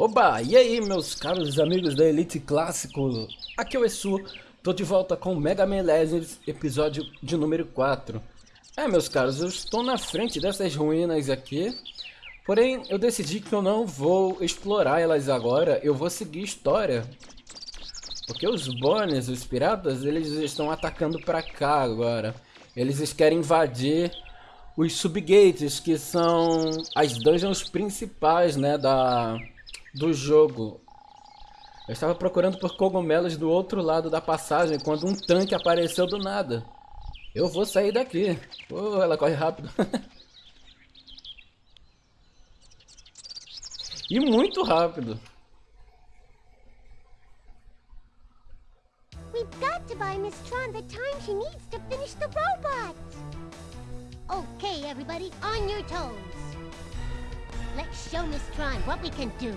Oba, e aí meus caros amigos da Elite Clássico, aqui é o Esu, tô de volta com Mega Man Legends, episódio de número 4. É meus caros, eu estou na frente dessas ruínas aqui, porém eu decidi que eu não vou explorar elas agora, eu vou seguir história. Porque os Bonnies, os piratas, eles estão atacando pra cá agora. Eles querem invadir os subgates, que são as dungeons principais, né, da do jogo. Eu estava procurando por cogumelos do outro lado da passagem quando um tanque apareceu do nada. Eu vou sair daqui. Oh, ela corre rápido. e muito rápido. We've got to buy Miss Tron the time she needs to finish the robot. Okay, everybody, on your toes. Let's show Miss Tron what we can do.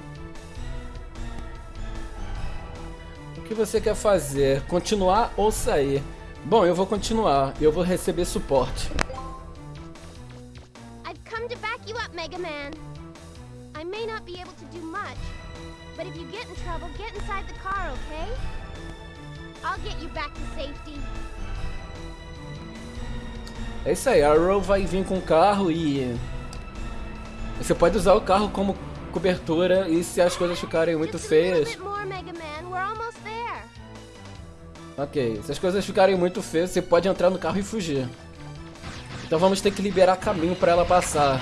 Que você quer fazer? Continuar ou sair? Bom, eu vou continuar. Eu vou receber suporte. I've come to back you up, Mega Man. I may not be able to do much, but if you get in trouble, get inside the car, okay? I'll get you back to safety. É isso aí, a Arrow vai vir com o carro e... Você pode usar o carro como cobertura e se as coisas ficarem muito feias... Ok, se as coisas ficarem muito feias, você pode entrar no carro e fugir. Então vamos ter que liberar caminho para ela passar.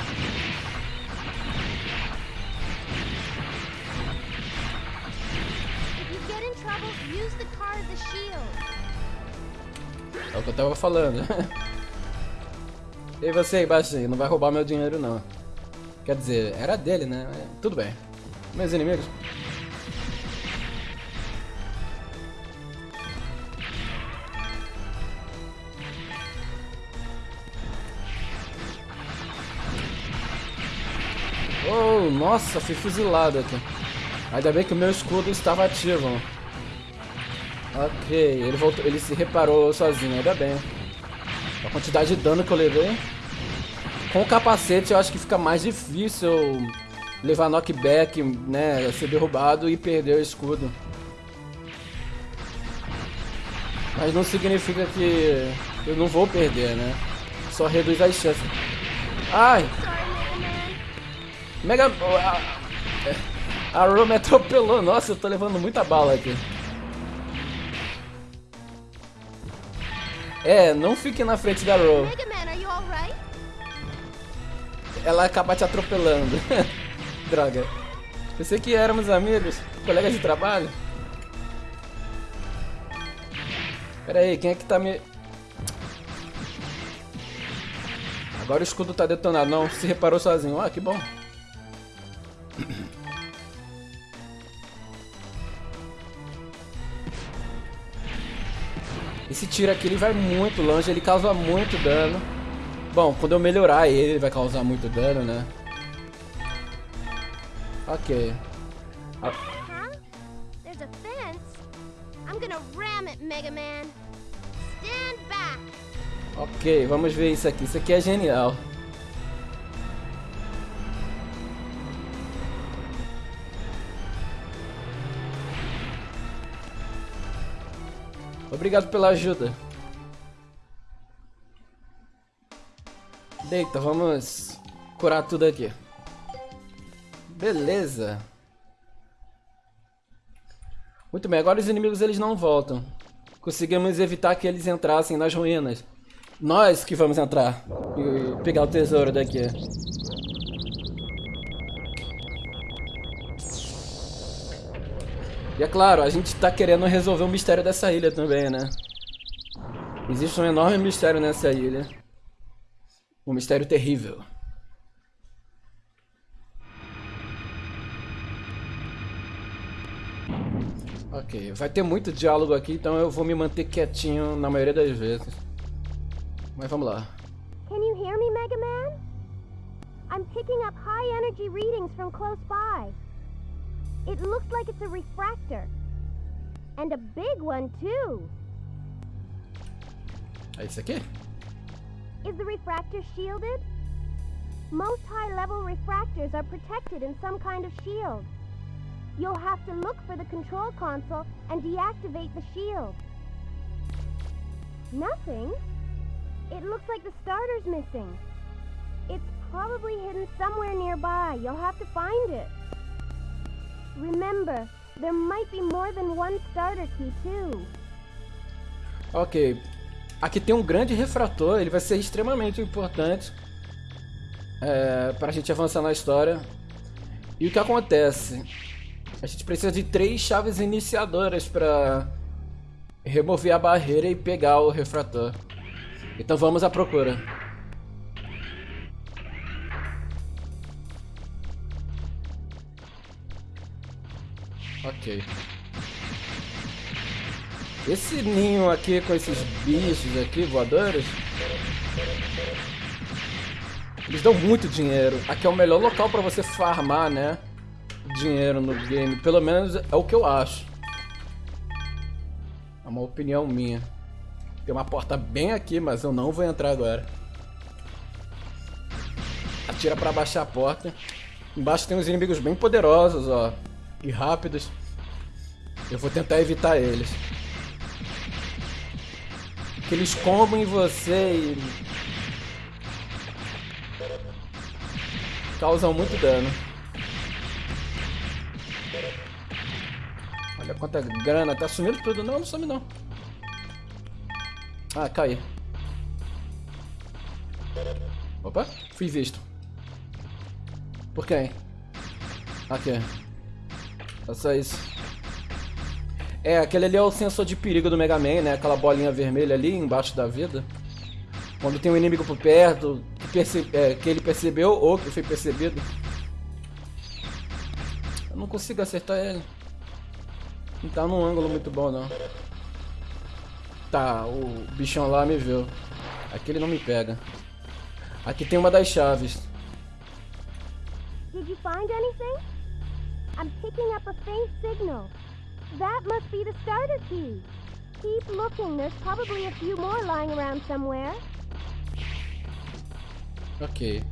É o que eu tava falando. e você aí, baixinho, não vai roubar meu dinheiro não. Quer dizer, era dele, né? Tudo bem. Meus inimigos. Oh, nossa, fui fuzilado aqui. Ainda bem que o meu escudo estava ativo. Ok, ele voltou, ele se reparou sozinho, ainda bem. A quantidade de dano que eu levei. Com o capacete eu acho que fica mais difícil levar knockback, né, ser derrubado e perder o escudo. Mas não significa que eu não vou perder, né? Só reduz as chances. Ai! Mega... A, Ro me atropelou. Nossa, eu tô levando muita bala aqui. É, não fique na frente da Ro. Ela acaba te atropelando. Droga. Pensei que éramos amigos, colegas de trabalho. Pera aí, quem é que tá me... Agora o escudo tá detonado. Não, se reparou sozinho. Ah, que bom. Esse tiro aqui ele vai muito longe, ele causa muito dano. Bom, quando eu melhorar ele, ele vai causar muito dano, né? Ok. Ah. Ok, vamos ver isso aqui. Isso aqui é genial. Obrigado pela ajuda. Deita, vamos curar tudo aqui. Beleza. Muito bem, agora os inimigos eles não voltam. Conseguimos evitar que eles entrassem nas ruínas. Nós que vamos entrar e pegar o tesouro daqui. E é claro, a gente tá querendo resolver o mistério dessa ilha também, né? Existe um enorme mistério nessa ilha. Um mistério terrível. Ok, vai ter muito diálogo aqui, então eu vou me manter quietinho na maioria das vezes. Mas vamos lá. Can you hear me, Mega Man? I'm picking up high energy readings from close by. It looks like it's a refractor. And a big one, too. É isso aqui? Is the refractor shielded? Most high-level refractors are protected in some kind of shield. You'll have to look for the control console and deactivate the shield. Nothing? It looks like the starter's missing. It's probably hidden somewhere nearby. You'll have to find it. Remember, there might be more than one starter key too. Ok. Aqui tem um grande refrator, ele vai ser extremamente importante é, para a gente avançar na história. E o que acontece? A gente precisa de três chaves iniciadoras para remover a barreira e pegar o refrator. Então vamos à procura. Ok. Esse ninho aqui com esses bichos aqui voadores. Eles dão muito dinheiro. Aqui é o melhor local para você farmar, né? Dinheiro no game. Pelo menos é o que eu acho. É uma opinião minha. Tem uma porta bem aqui, mas eu não vou entrar agora. Atira para baixar a porta. Embaixo tem uns inimigos bem poderosos, ó. E rápidos. Eu vou tentar evitar eles. Que eles comem você e... Causam muito dano. Olha quanta grana. Tá sumindo tudo. Não, não some não. Ah, caí. Opa, fui visto. Por quem? Aqui. É só isso. É, aquele ali é o sensor de perigo do Mega Man, né? Aquela bolinha vermelha ali embaixo da vida. Quando tem um inimigo por perto, que, é, que ele percebeu ou que foi percebido. Eu não consigo acertar ele. Não tá num ângulo muito bom, não. Tá, o bichão lá me viu. Aqui ele não me pega. Aqui tem uma das chaves. You find anything? I'm picking up a faint signal. That must be the starter key. Keep looking. There's probably a few more lying around somewhere. Ok.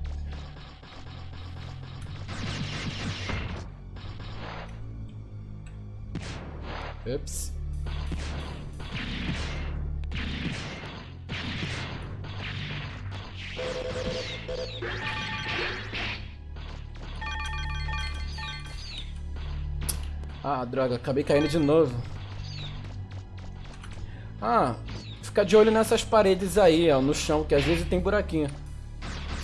Ups. Ah, droga, acabei caindo de novo. Ah, fica de olho nessas paredes aí, ó, no chão, que às vezes tem buraquinho.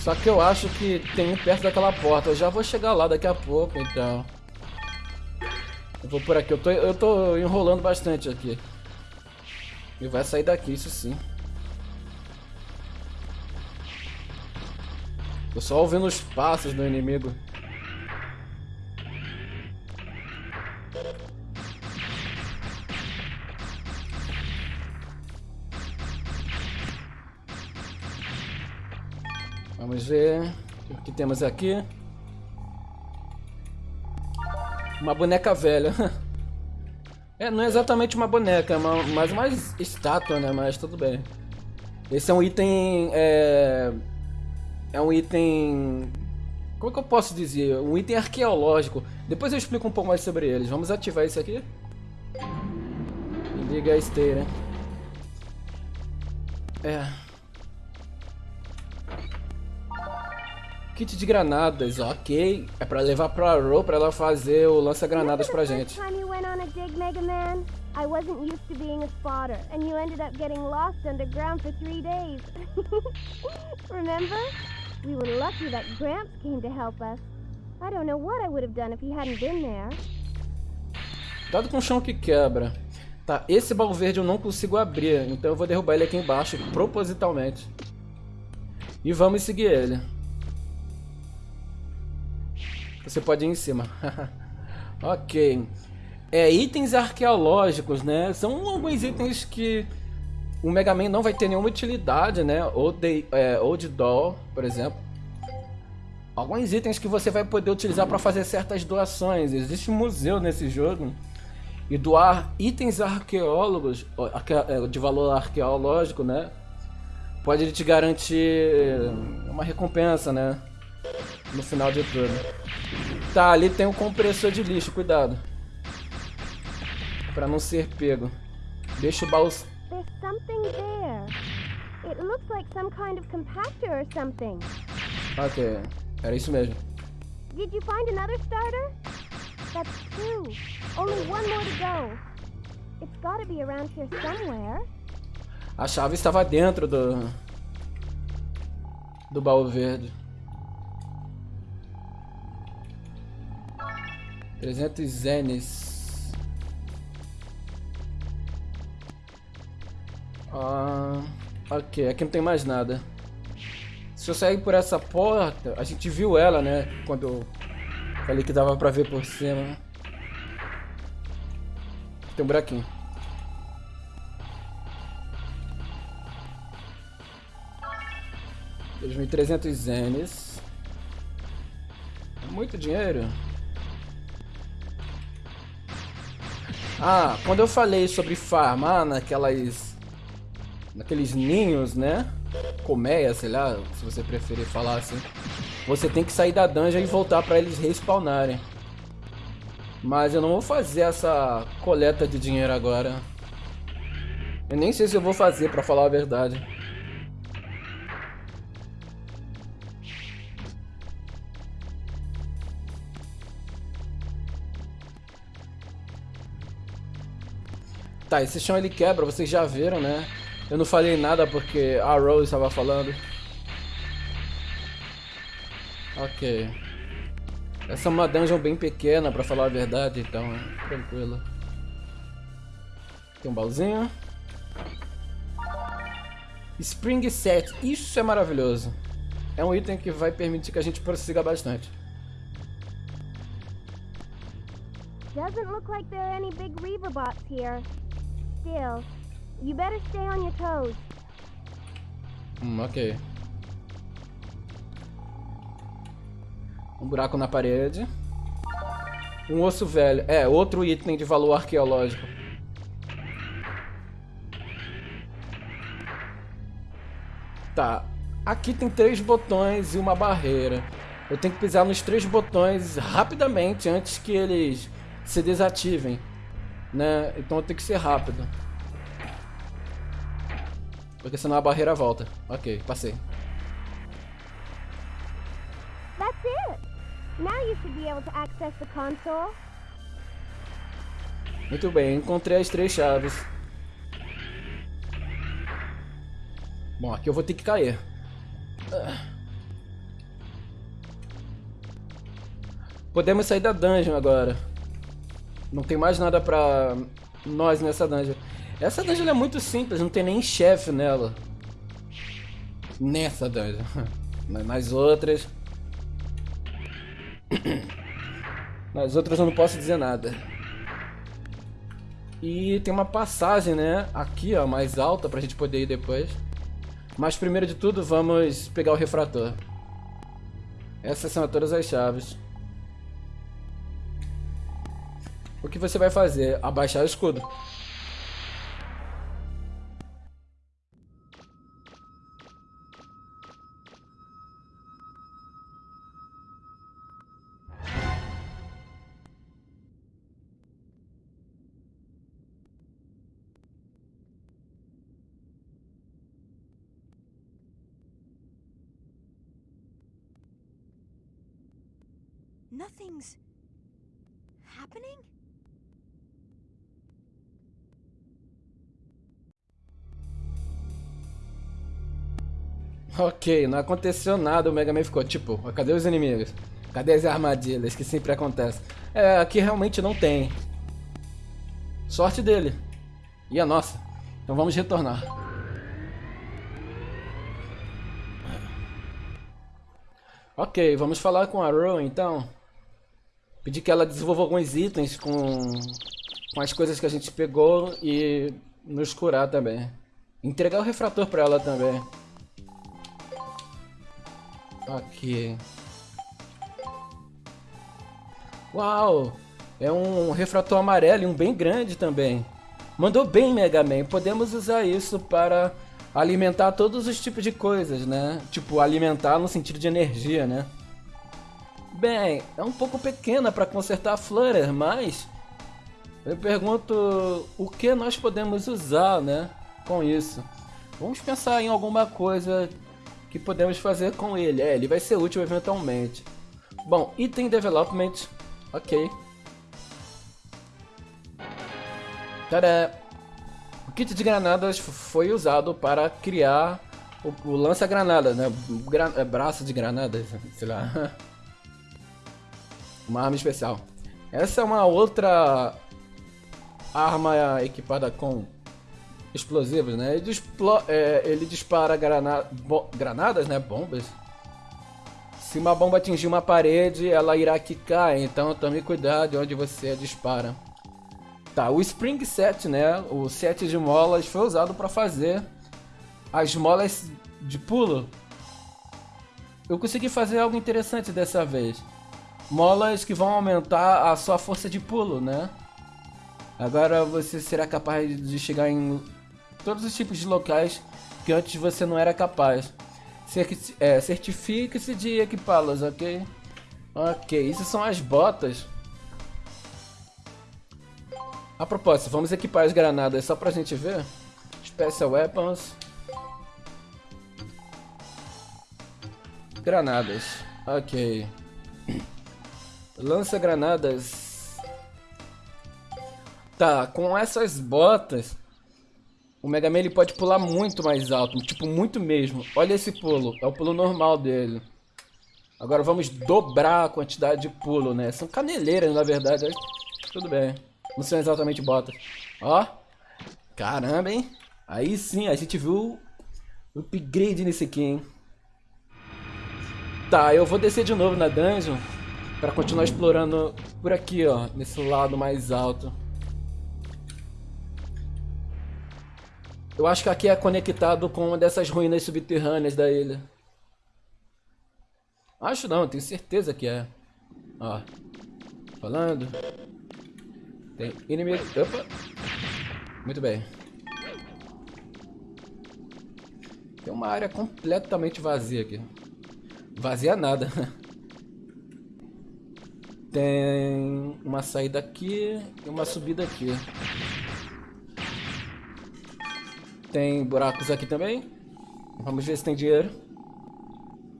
Só que eu acho que tem um perto daquela porta. Eu já vou chegar lá daqui a pouco, então. Eu vou por aqui. Eu tô, eu tô enrolando bastante aqui. E vai sair daqui, isso sim. Tô só ouvindo os passos do inimigo. Vamos ver o que temos aqui. Uma boneca velha. É, não é exatamente uma boneca, mas mais estátua, né? Mas tudo bem. Esse é um item... É, é um item... Como é que eu posso dizer? Um item arqueológico. Depois eu explico um pouco mais sobre eles. Vamos ativar isso aqui. E liga a esteira. É... Kit de granadas, ok. É pra levar pra Ro pra ela fazer o lança-granadas pra gente. I wasn't used to being a spotter, and you ended up getting lost underground for three days. Remember? We were lucky that Gramps came to help us. I don't know what I would have done if he hadn't been there. Dado com o chão que quebra. Tá, esse baú verde eu não consigo abrir, então eu vou derrubar ele aqui embaixo, propositalmente. E vamos seguir ele. Você pode ir em cima. ok. É, itens arqueológicos, né? São alguns itens que o Mega Man não vai ter nenhuma utilidade, né? Ou de, é, ou de Doll, por exemplo. Alguns itens que você vai poder utilizar para fazer certas doações. Existe um museu nesse jogo. E doar itens arqueólogos, é, de valor arqueológico, né? Pode te garantir uma recompensa, né? No final de tudo. Tá, ali tem um compressor de lixo, cuidado. Pra não ser pego. Deixa o baú... There's something there. It looks like some kind of compactor or something. Ok, era isso mesmo. Did you find another starter? That's two. Only one more to go. It's gotta be around here somewhere. A chave estava dentro do... Do baú verde. 300 zenes. Ah, ok, aqui não tem mais nada. Se eu sair por essa porta, a gente viu ela, né? Quando eu falei que dava pra ver por cima. Tem um buraquinho. Trezentos zenes. É muito dinheiro. Ah, quando eu falei sobre farmar naquelas... Naqueles ninhos, né? Colmeia, sei lá, se você preferir falar assim. Você tem que sair da dungeon e voltar pra eles respawnarem. Mas eu não vou fazer essa coleta de dinheiro agora. Eu nem sei se eu vou fazer, pra falar a verdade. Tá, esse chão ele quebra, vocês já viram, né? Eu não falei nada porque a Rose estava falando. Ok. Essa é uma dungeon bem pequena, pra falar a verdade, então é tranquilo. Tem um baúzinho. Spring Set, isso é maravilhoso. É um item que vai permitir que a gente prossiga bastante. Doesn't look like there are Reaver bots. Still, you better stay on your toes. Hum, ok. Um buraco na parede. Um osso velho. É, outro item de valor arqueológico. Tá. Aqui tem três botões e uma barreira. Eu tenho que pisar nos três botões rapidamente antes que eles se desativem né? Então tenho que ser rápido. Porque senão a barreira volta. Ok, passei. That's it. Now you should be able to access the console. Muito bem, encontrei as três chaves. Bom, aqui eu vou ter que cair. Podemos sair da dungeon agora. Não tem mais nada pra nós nessa dungeon. Essa dungeon é muito simples, não tem nem chefe nela. Nessa dungeon. Nas outras... Nas outras eu não posso dizer nada. E tem uma passagem, né? Aqui, ó, mais alta pra gente poder ir depois. Mas primeiro de tudo, vamos pegar o refrator. Essas são todas as chaves. O que você vai fazer? Abaixar o escudo. Nothing's happening? Ok, não aconteceu nada, o Mega Man ficou tipo, cadê os inimigos? Cadê as armadilhas que sempre acontecem? É, aqui realmente não tem. Sorte dele. E a nossa. Então vamos retornar. Ok, vamos falar com a Ro então. Pedir que ela desenvolva alguns itens com, com as coisas que a gente pegou e nos curar também. Entregar o refrator para ela também. Aqui. Uau! É um refrator amarelo e um bem grande também. Mandou bem, Mega Man. Podemos usar isso para alimentar todos os tipos de coisas, né? Tipo, alimentar no sentido de energia, né? Bem, é um pouco pequena para consertar a Flutter, mas Eu pergunto o que nós podemos usar, né, com isso. Vamos pensar em alguma coisa que podemos fazer com ele. É, ele vai ser útil eventualmente. Bom, item development. Ok. Tadá! O kit de granadas foi usado para criar o, o lança-granadas, né? Gra é, braço de granadas, sei lá. Uma arma especial. Essa é uma outra arma equipada com explosivos, né? Ele, é, ele dispara grana granadas, né? Bombas. Se uma bomba atingir uma parede, ela irá quicar, então tome cuidado de onde você dispara. Tá, o Spring Set, né? O set de molas foi usado para fazer as molas de pulo. Eu consegui fazer algo interessante dessa vez. Molas que vão aumentar a sua força de pulo, né? Agora você será capaz de chegar em todos os tipos de locais que antes você não era capaz. É, Certifique-se de equipá-las, ok? Ok, isso são as botas. A propósito, vamos equipar as granadas só pra gente ver. Special Weapons. Granadas. Ok. Lança granadas. Tá, com essas botas, o Mega Man ele pode pular muito mais alto, tipo muito mesmo. Olha esse pulo, é o pulo normal dele. Agora vamos dobrar a quantidade de pulo, né? São caneleiras, na verdade. Tudo bem. Não são exatamente botas. Ó. Caramba, hein? Aí sim, a gente viu o upgrade nesse aqui, hein? Tá, eu vou descer de novo na dungeon para continuar explorando por aqui, ó, nesse lado mais alto. Eu acho que aqui é conectado com uma dessas ruínas subterrâneas da ilha. Acho não, tenho certeza que é. Ó, falando. Tem inimigo. Opa! Muito bem. Tem uma área completamente vazia aqui. Vazia nada. Tem uma saída aqui e uma subida aqui. Tem buracos aqui também. Vamos ver se tem dinheiro.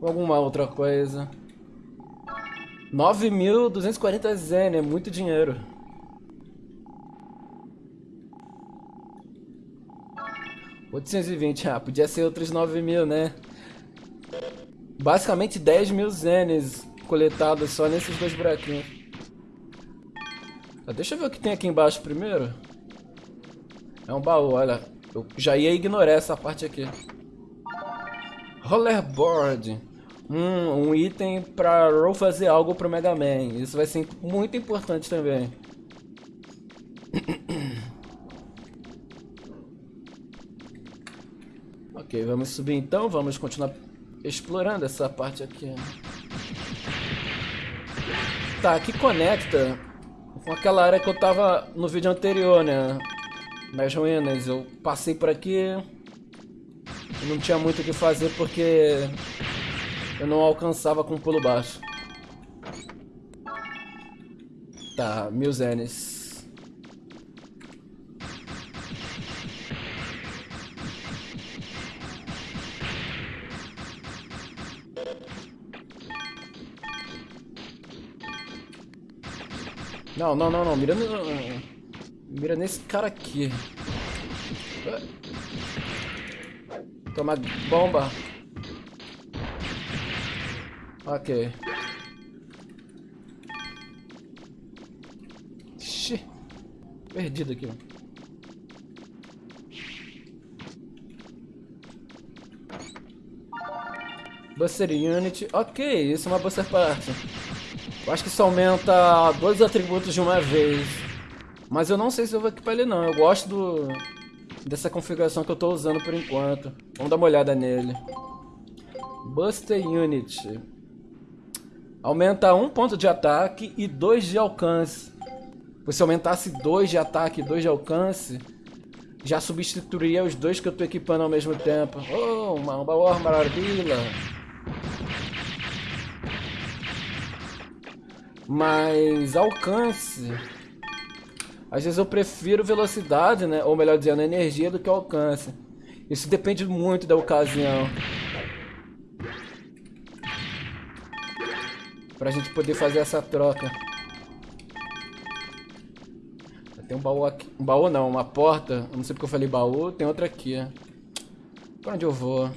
Ou alguma outra coisa. 9.240 zen, é muito dinheiro. vinte, ah, podia ser outros 9 mil, né? Basicamente 10 mil zenes coletados só nesses dois buraquinhos. Ah, deixa eu ver o que tem aqui embaixo primeiro. É um baú, olha. Eu já ia ignorar essa parte aqui. Rollerboard. Hum, um item pra Roll fazer algo pro Mega Man. Isso vai ser muito importante também. ok, vamos subir então. Vamos continuar explorando essa parte aqui. Tá, aqui conecta com aquela área que eu tava no vídeo anterior, né? Nas ruínas. Eu passei por aqui. Não tinha muito o que fazer porque eu não alcançava com pulo baixo. Tá, mil zenes. Não, não, não, não. Mira, no... Mira nesse cara aqui. Toma bomba. Ok. Ixi. Perdido aqui. Buster Unit. Ok, isso é uma Buster Part. Eu acho que isso aumenta dois atributos de uma vez. Mas eu não sei se eu vou equipar ele não. Eu gosto do, dessa configuração que eu estou usando por enquanto. Vamos dar uma olhada nele. Buster Unit. Aumenta um ponto de ataque e dois de alcance. Se aumentasse dois de ataque e dois de alcance, já substituiria os dois que eu estou equipando ao mesmo tempo. Oh, uma, uma maravilha. Mas alcance. Às vezes eu prefiro velocidade, né? Ou melhor dizendo, energia do que alcance. Isso depende muito da ocasião. Pra gente poder fazer essa troca. Tem um baú aqui. Um baú não, uma porta. Eu não sei porque eu falei baú. Tem outra aqui. Pra onde eu vou?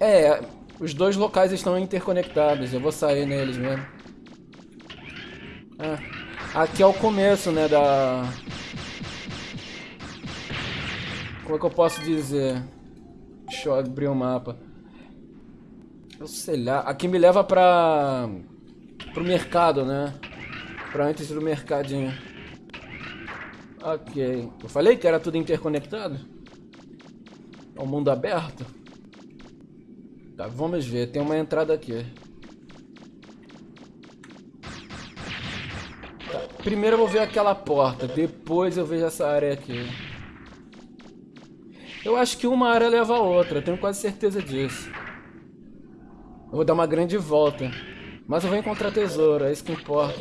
É, os dois locais estão interconectados. Eu vou sair neles mesmo. Ah, aqui é o começo, né, da... Como é que eu posso dizer? Deixa eu abrir o mapa. Eu sei lá. Aqui me leva pra... Pro mercado, né? Pra antes do mercadinho. Ok. Eu falei que era tudo interconectado? É um mundo aberto? Tá, vamos ver. Tem uma entrada aqui. Primeiro eu vou ver aquela porta. Depois eu vejo essa área aqui. Eu acho que uma área leva a outra. Tenho quase certeza disso. Eu vou dar uma grande volta. Mas eu vou encontrar tesouro. É isso que importa.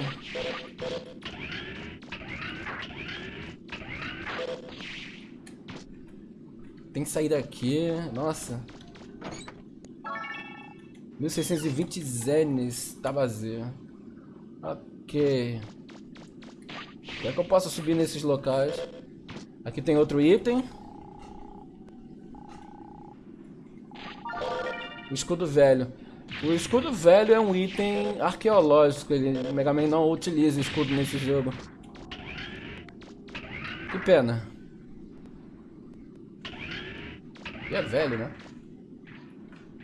Tem que sair daqui. Nossa. 1620 zenes. Tá vazio. Ok. É que eu posso subir nesses locais? Aqui tem outro item. O escudo velho. O escudo velho é um item arqueológico. Ele, o Mega Man não utiliza escudo nesse jogo. Que pena. E é velho, né?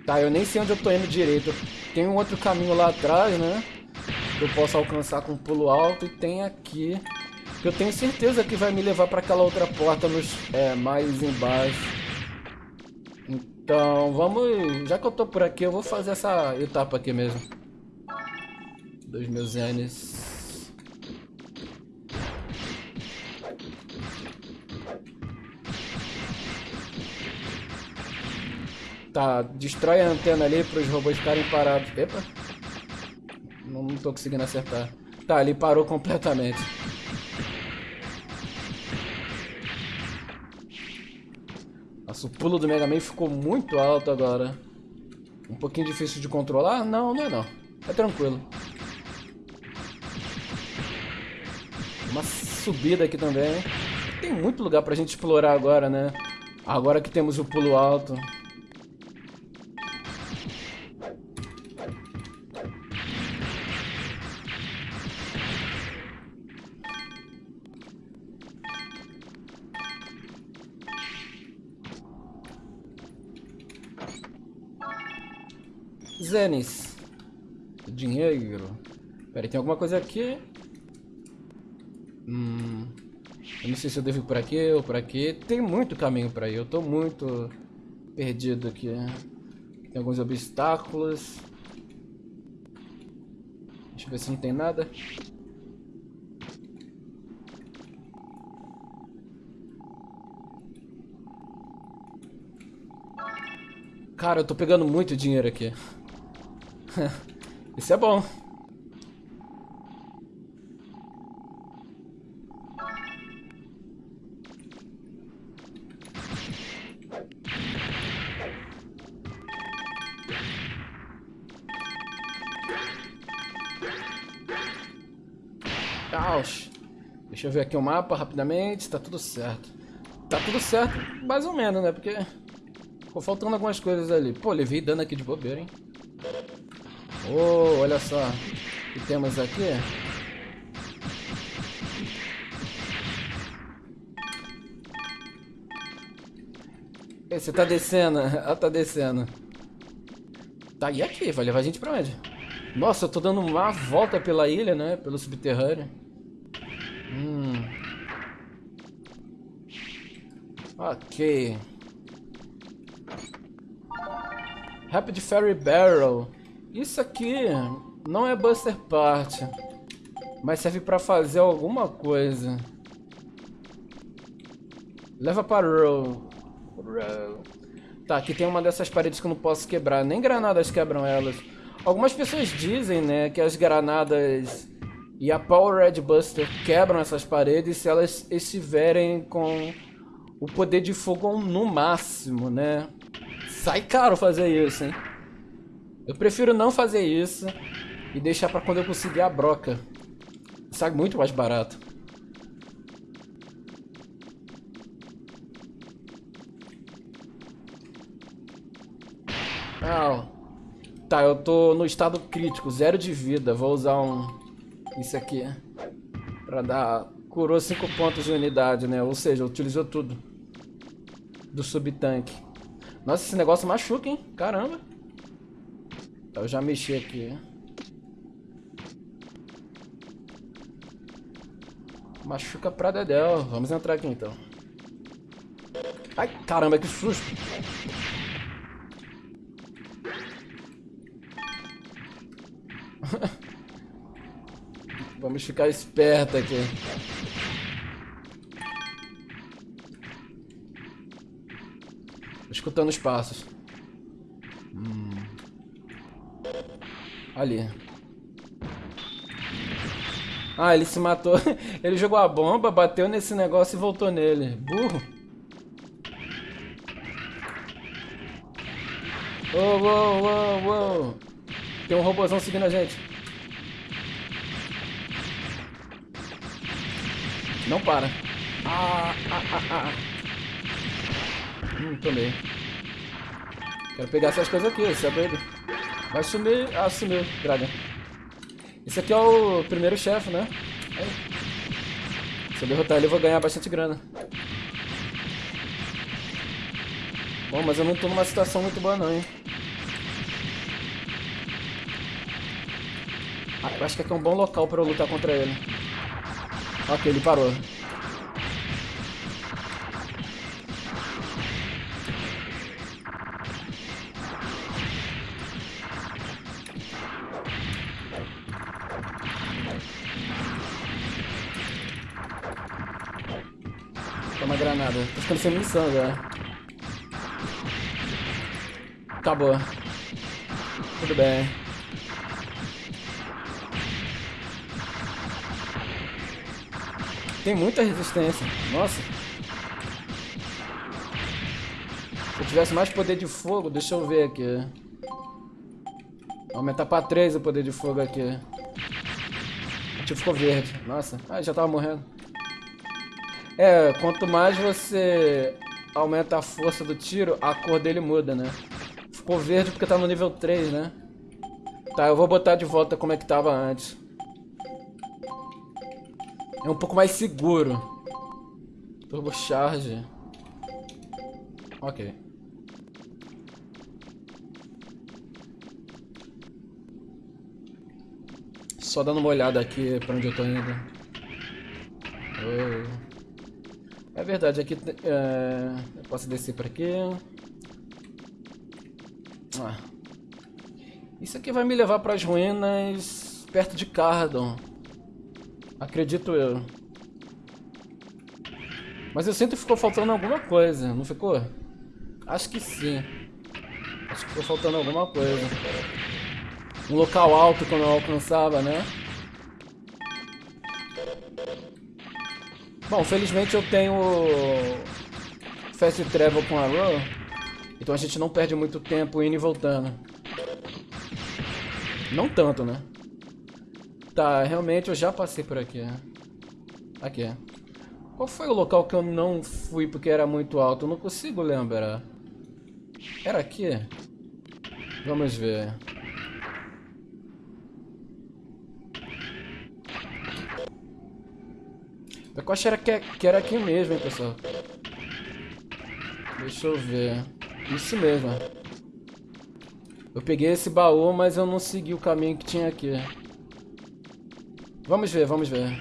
Tá, eu nem sei onde eu tô indo direito. Tem um outro caminho lá atrás, né? Que eu posso alcançar com um pulo alto. E tem aqui. Que eu tenho certeza que vai me levar pra aquela outra porta nos, é, mais embaixo. Então, vamos... Já que eu tô por aqui, eu vou fazer essa etapa aqui mesmo. Dos meus N's. Tá, destrói a antena ali para os robôs ficarem parados. Epa! Não, não tô conseguindo acertar. Tá, ele parou completamente. Nossa, o pulo do Mega Man ficou muito alto agora. Um pouquinho difícil de controlar? Não, não é não. É tranquilo. Uma subida aqui também. Tem muito lugar pra gente explorar agora, né? Agora que temos o pulo alto. Zenis. Dinheiro. Pera tem alguma coisa aqui? Hum... Eu não sei se eu devo ir por aqui ou por aqui. Tem muito caminho pra ir. Eu tô muito perdido aqui. Tem alguns obstáculos. Deixa eu ver se não tem nada. Cara, eu tô pegando muito dinheiro aqui. Isso é bom. Caos. Deixa eu ver aqui o mapa rapidamente. Tá tudo certo. Tá tudo certo, mais ou menos, né? Porque ficou faltando algumas coisas ali. Pô, levei dano aqui de bobeira, hein? Oh, olha só. O que temos aqui? Você tá descendo. Ela tá descendo. Tá, e aqui? Vai levar a gente pra onde? Nossa, eu tô dando uma volta pela ilha, né? Pelo subterrâneo. Hum. Ok. Rapid Ferry Barrel. Isso aqui não é Buster Part, mas serve para fazer alguma coisa. Leva para Row. Row. Tá, aqui tem uma dessas paredes que eu não posso quebrar. Nem granadas quebram elas. Algumas pessoas dizem, né, que as granadas E a Power Red Buster quebram essas paredes se elas estiverem com o poder de fogo no máximo, né? Sai caro fazer isso, hein? Eu prefiro não fazer isso e deixar pra quando eu conseguir a broca. Sai muito mais barato. Ah, tá, eu tô no estado crítico, zero de vida. Vou usar um... Isso aqui. Pra dar... Curou 5 pontos de unidade, né? Ou seja, utilizou tudo. Do subtanque. Nossa, esse negócio machuca, hein? Caramba. Eu já mexi aqui. Machuca pra dedéu. Vamos entrar aqui, então. Ai, caramba, que susto. Vamos ficar esperto aqui. Escutando os passos. Ali. Ah, ele se matou. Ele jogou a bomba, bateu nesse negócio e voltou nele. Burro. Uou, uou, uou, uou. Tem um robôzão seguindo a gente. Não para. Ah, ah, ah, ah. Hum, tomei. Quero pegar essas coisas aqui, você é doido? Vai sumir. Ah, sumiu, droga. Esse aqui é o primeiro chefe, né? Se eu derrotar ele, eu vou ganhar bastante grana. Bom, mas eu não tô numa situação muito boa não, hein? Ah, eu acho que aqui é um bom local pra eu lutar contra ele. Ok, ele parou. Munição já. Acabou. Tudo bem. Tem muita resistência. Nossa. Se eu tivesse mais poder de fogo, deixa eu ver aqui. Aumentar pra 3 o poder de fogo aqui. O tio ficou verde. Nossa. Ah, já tava morrendo. É, quanto mais você aumenta a força do tiro, a cor dele muda, né? Ficou verde porque tá no nível 3, né? Tá, eu vou botar de volta como é que tava antes. É um pouco mais seguro. Turbo Charge. Ok. Só dando uma olhada aqui pra onde eu tô indo. Oh. É verdade, aqui é... posso descer por aqui. Ah. Isso aqui vai me levar para as ruínas perto de Cardon. Acredito eu. Mas eu sinto que ficou faltando alguma coisa, não ficou? Acho que sim. Acho que ficou faltando alguma coisa. Um local alto que eu não alcançava, né? Bom, felizmente eu tenho Fast Travel com a Ro, então a gente não perde muito tempo indo e voltando. Não tanto, né? Tá, realmente eu já passei por aqui. Aqui. Qual foi o local que eu não fui porque era muito alto? Eu não consigo lembrar. Era aqui? Vamos ver. Eu acho que era, que era aqui mesmo, hein, pessoal. Deixa eu ver. Isso mesmo. Eu peguei esse baú, mas eu não segui o caminho que tinha aqui. Vamos ver, vamos ver.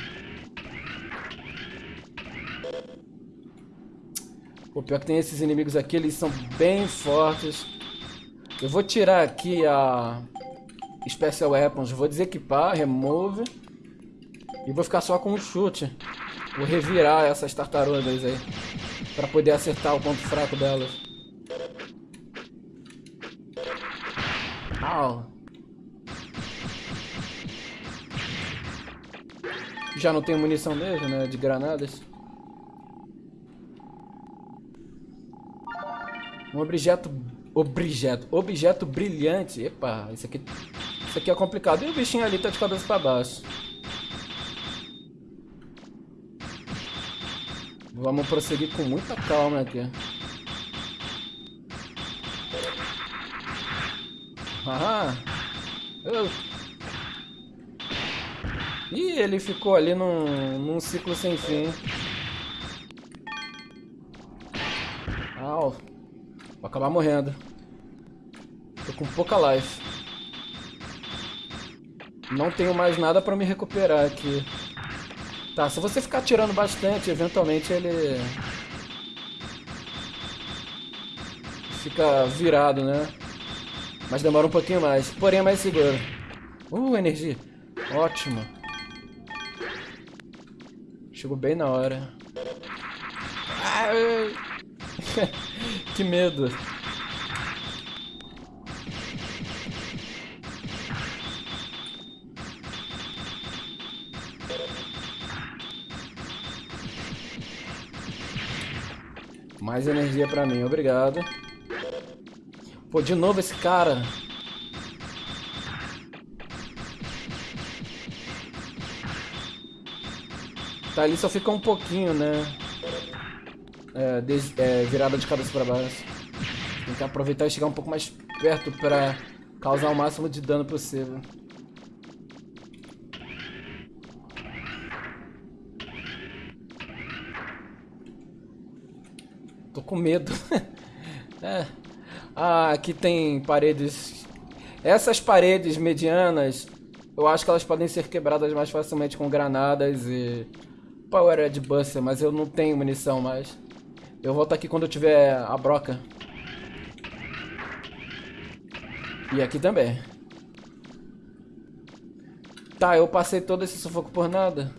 O pior que tem esses inimigos aqui, eles são bem fortes. Eu vou tirar aqui a Special Weapons, vou desequipar, remove. E vou ficar só com um chute. Vou revirar essas tartarugas aí. Pra poder acertar o ponto fraco delas. Au. Já não tenho munição mesmo, né? De granadas. Um objeto... Objeto. Objeto brilhante. Epa, isso aqui... Isso aqui é complicado. E o bichinho ali tá de cabeça pra baixo. Vamos prosseguir com muita calma aqui. Ah! Eu... Ih, ele ficou ali num, num ciclo sem fim. Au. Vou acabar morrendo. Tô com pouca life. Não tenho mais nada pra me recuperar aqui. Tá, se você ficar tirando bastante, eventualmente ele... Fica virado, né? Mas demora um pouquinho mais. Porém é mais seguro. Uh, energia. Ótimo. Chegou bem na hora. Ai. que medo. Mais energia pra mim, obrigado. Pô, de novo esse cara. Tá, ali só fica um pouquinho, né? É, des, é, virada de cabeça pra baixo. Tem que aproveitar e chegar um pouco mais perto pra causar o máximo de dano possível. Tô com medo. é. Ah, aqui tem paredes. Essas paredes medianas, eu acho que elas podem ser quebradas mais facilmente com granadas e Power de Buster, mas eu não tenho munição mais. Eu volto aqui quando eu tiver a broca. E aqui também. Tá, eu passei todo esse sufoco por nada.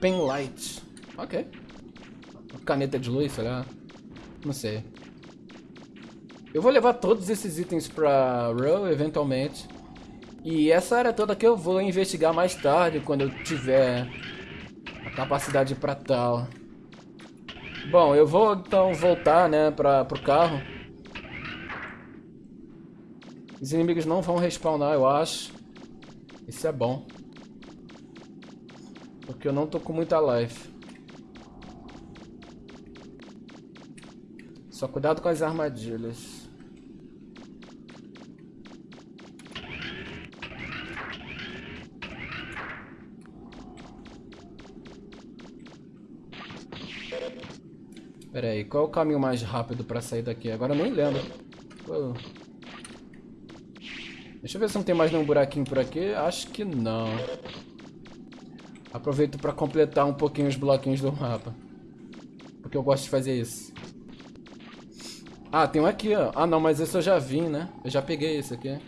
Pen light. Ok. Caneta de luz, sei lá. Não sei. Eu vou levar todos esses itens pra Row, eventualmente. E essa área toda que eu vou investigar mais tarde, quando eu tiver a capacidade para tal. Bom, eu vou então voltar, né, para pro carro. Os inimigos não vão respawnar, eu acho. Isso é bom. Porque eu não tô com muita life. Só cuidado com as armadilhas. Pera aí, qual é o caminho mais rápido pra sair daqui? Agora eu nem lembro. Deixa eu ver se não tem mais nenhum buraquinho por aqui. Acho que não. Aproveito pra completar um pouquinho os bloquinhos do mapa. Porque eu gosto de fazer isso. Ah, tem um aqui, ó. Ah, não, mas esse eu já vim, né? Eu já peguei esse aqui.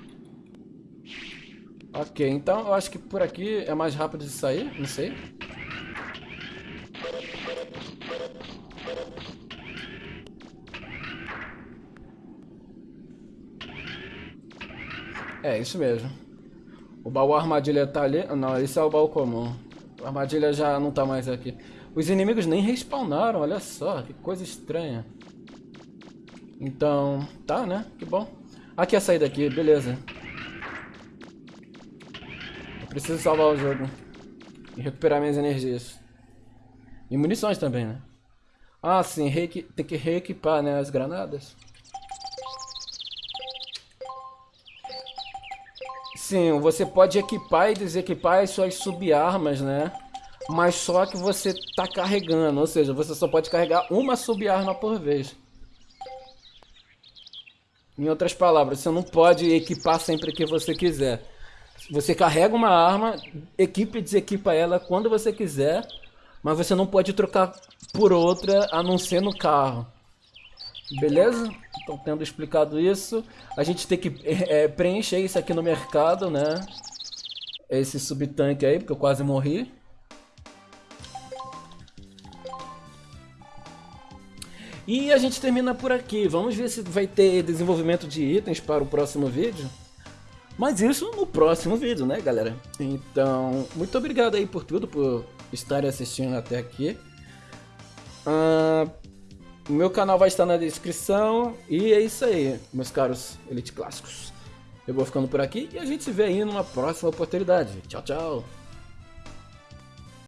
Ok, então eu acho que por aqui é mais rápido de sair, não sei. É, isso mesmo. O baú armadilha tá ali. Não, esse é o baú comum. A armadilha já não tá mais aqui. Os inimigos nem respawnaram, olha só, que coisa estranha. Então, tá, né? Que bom. Aqui é a saída aqui, beleza. Eu preciso salvar o jogo. E recuperar minhas energias. E munições também, né? Ah, sim, tem que reequipar, né, as granadas. Sim, você pode equipar e desequipar as suas subarmas, né? Mas só que você tá carregando, ou seja, você só pode carregar uma subarma por vez. Em outras palavras, você não pode equipar sempre que você quiser. Você carrega uma arma, equipa e desequipa ela quando você quiser, mas você não pode trocar por outra a não ser no carro. Beleza? Então, tendo explicado isso, a gente tem que é, preencher isso aqui no mercado, né? Esse subtanque aí, porque eu quase morri. E a gente termina por aqui. Vamos ver se vai ter desenvolvimento de itens para o próximo vídeo. Mas isso no próximo vídeo, né, galera? Então, muito obrigado aí por tudo, por estarem assistindo até aqui. Uh, meu canal vai estar na descrição. E é isso aí, meus caros Elite Clássicos. Eu vou ficando por aqui e a gente se vê aí numa próxima oportunidade. Tchau, tchau.